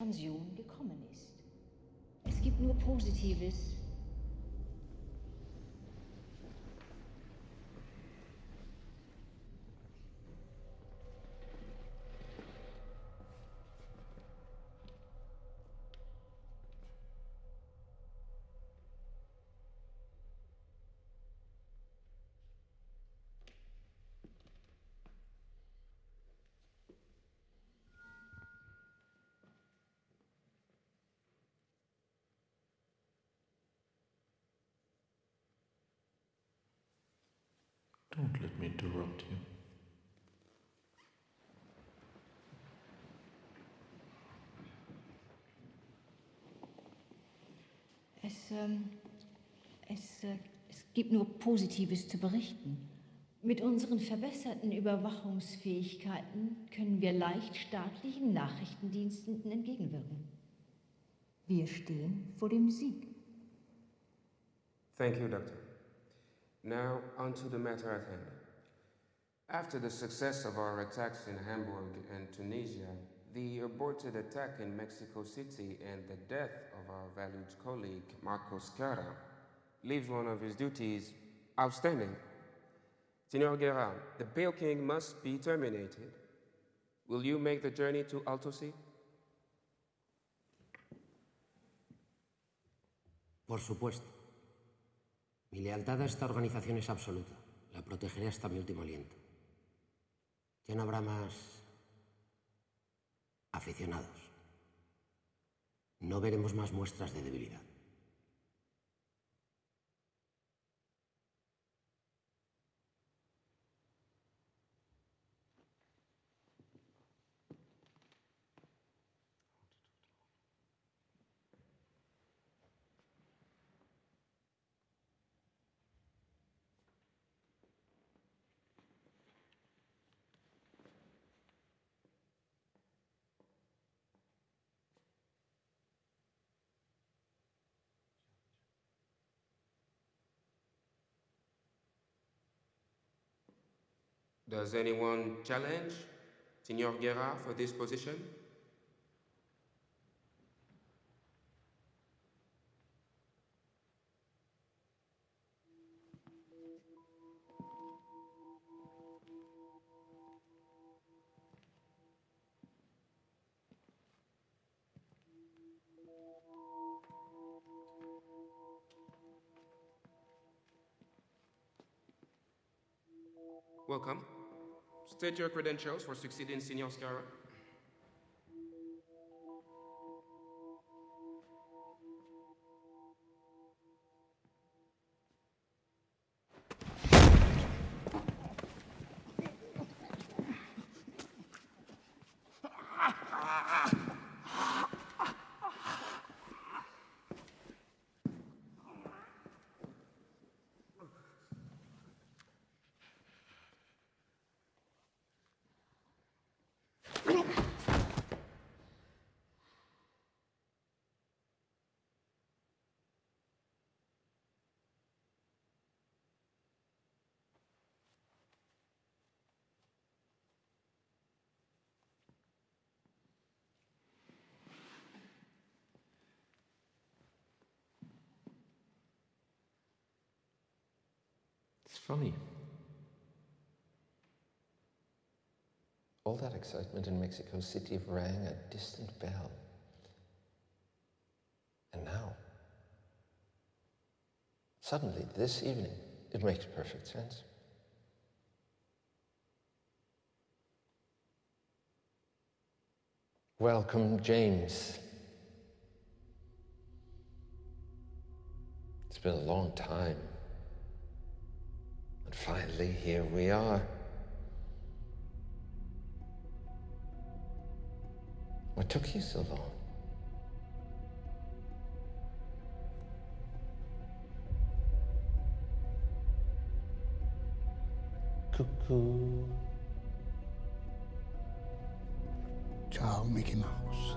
Pension gekommen ist. Es gibt nur Positives. Don't let me interrupt you. Es, ähm, es, äh, es gibt nur Positives zu berichten. Mit unseren verbesserten Überwachungsfähigkeiten können wir leicht staatlichen Nachrichtendiensten entgegenwirken. Wir stehen vor dem Sieg. Thank you, Doctor. Now, on to the matter at hand. After the success of our attacks in Hamburg and Tunisia, the aborted attack in Mexico City and the death of our valued colleague, Marco Sciarra, leaves one of his duties outstanding. Senor Guerra, the Pale King must be terminated. Will you make the journey to Altaussee? Por supuesto. Mi lealtad a esta organización es absoluta. La protegeré hasta mi último aliento. Ya no habrá más aficionados. No veremos más muestras de debilidad. Does anyone challenge Senor Guerra for this position? Welcome. State your credentials for succeeding Senior Sciarra. Funny. All that excitement in Mexico City rang a distant bell. And now, suddenly, this evening, it makes perfect sense. Welcome, James. It's been a long time. And finally, here we are. What took you so long? Cuckoo. Ciao, Mickey Mouse.